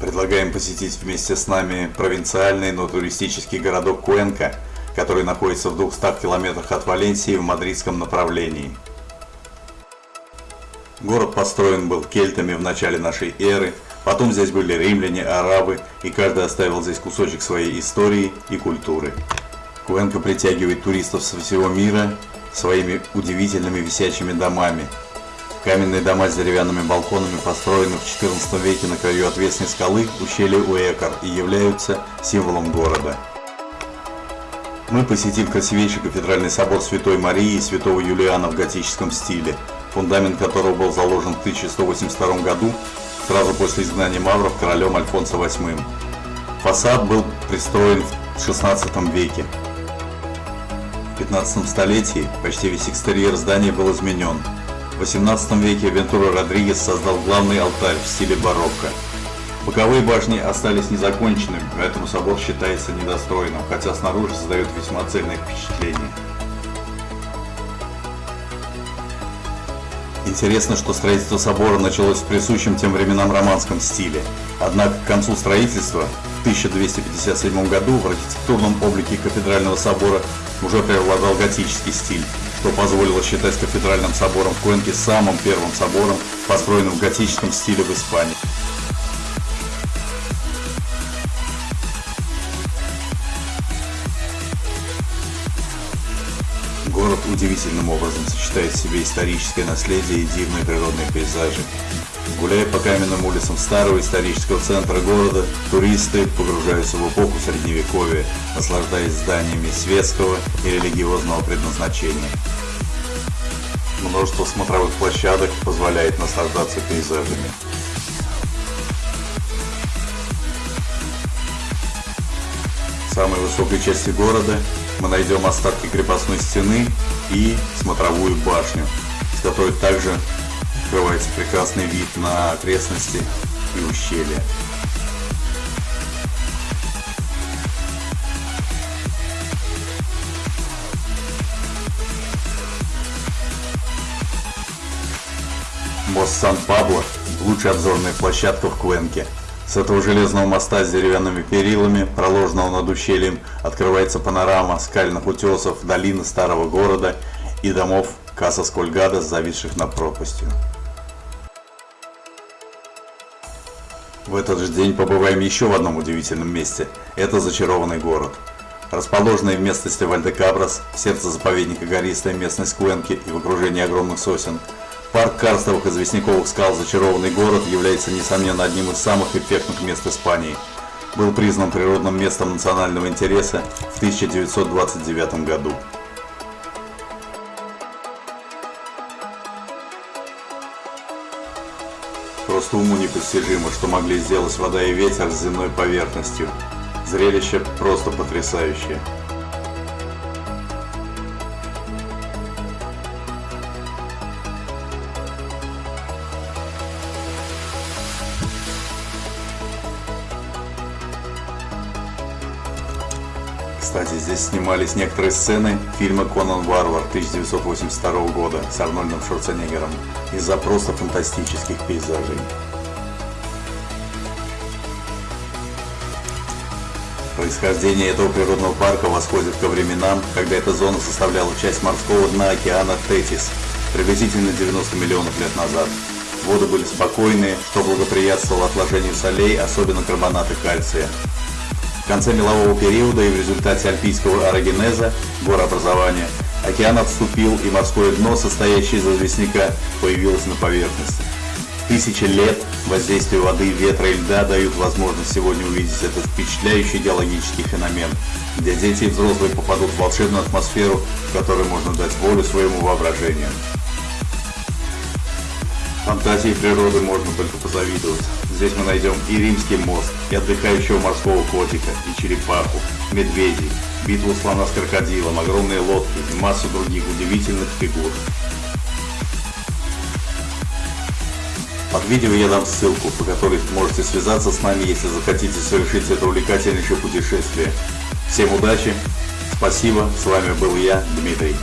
Предлагаем посетить вместе с нами провинциальный, но туристический городок Куэнка, который находится в 200 километрах от Валенсии в мадридском направлении. Город построен был кельтами в начале нашей эры, потом здесь были римляне, арабы, и каждый оставил здесь кусочек своей истории и культуры. Куэнка притягивает туристов со всего мира своими удивительными висячими домами, Каменные дома с деревянными балконами построены в XIV веке на краю отвесной скалы ущелья Уэкар и являются символом города. Мы посетим красивейший кафедральный собор Святой Марии и Святого Юлиана в готическом стиле, фундамент которого был заложен в 1182 году, сразу после изгнания мавров королем Альфонсо VIII. Фасад был пристроен в XVI веке. В 15 столетии почти весь экстерьер здания был изменен, в XVIII веке Вентура Родригес создал главный алтарь в стиле барокко. Боковые башни остались незаконченными, поэтому собор считается недостроенным, хотя снаружи создает весьма цельное впечатление. Интересно, что строительство собора началось в присущем тем временам романском стиле. Однако к концу строительства, в 1257 году, в архитектурном облике кафедрального собора уже преобладал готический стиль что позволило считать кафедральным собором в Куэнке самым первым собором, построенным в готическом стиле в Испании. Город удивительным образом сочетает в себе историческое наследие и дивные природные пейзажи. Гуляя по каменным улицам старого исторического центра города, туристы погружаются в эпоху Средневековья, наслаждаясь зданиями светского и религиозного предназначения. Множество смотровых площадок позволяет наслаждаться пейзажами. В самой высокой части города мы найдем остатки крепостной стены и смотровую башню, с которой также открывается прекрасный вид на окрестности и ущелья. Мост Сан-Пабло – лучшая обзорная площадка в Куэнке. С этого железного моста с деревянными перилами, проложенного над ущельем, открывается панорама скальных утесов, долины старого города и домов Каса Скольгада, зависших над пропастью. В этот же день побываем еще в одном удивительном месте. Это зачарованный город. Расположенный в местности Вальдекабрас, в сердце заповедника гористая местность Куэнки и в окружении огромных сосен – Парк карстовых известняковых скал «Зачарованный город» является, несомненно, одним из самых эффектных мест Испании. Был признан природным местом национального интереса в 1929 году. Просто уму непостижимо, что могли сделать вода и ветер с земной поверхностью. Зрелище просто потрясающее. Кстати, здесь снимались некоторые сцены фильма «Конан Варвар» 1982 года с Арнольдом Шварценеггером из-за просто фантастических пейзажей. Происхождение этого природного парка восходит ко временам, когда эта зона составляла часть морского дна океана Тетис, приблизительно 90 миллионов лет назад. Воды были спокойные, что благоприятствовало отложению солей, особенно карбоната кальция конце мелового периода и в результате альпийского орогенеза, горообразования, океан отступил и морское дно, состоящее из известняка, появилось на поверхности. Тысячи лет воздействия воды, ветра и льда дают возможность сегодня увидеть этот впечатляющий геологический феномен, где дети и взрослые попадут в волшебную атмосферу, в которой можно дать волю своему воображению. Фантазии природы можно только позавидовать. Здесь мы найдем и римский мост, и отдыхающего морского котика, и черепаху, медведей, битву слона с крокодилом, огромные лодки и массу других удивительных фигур. Под видео я дам ссылку, по которой можете связаться с нами, если захотите совершить это увлекательнейшее путешествие. Всем удачи, спасибо, с вами был я, Дмитрий.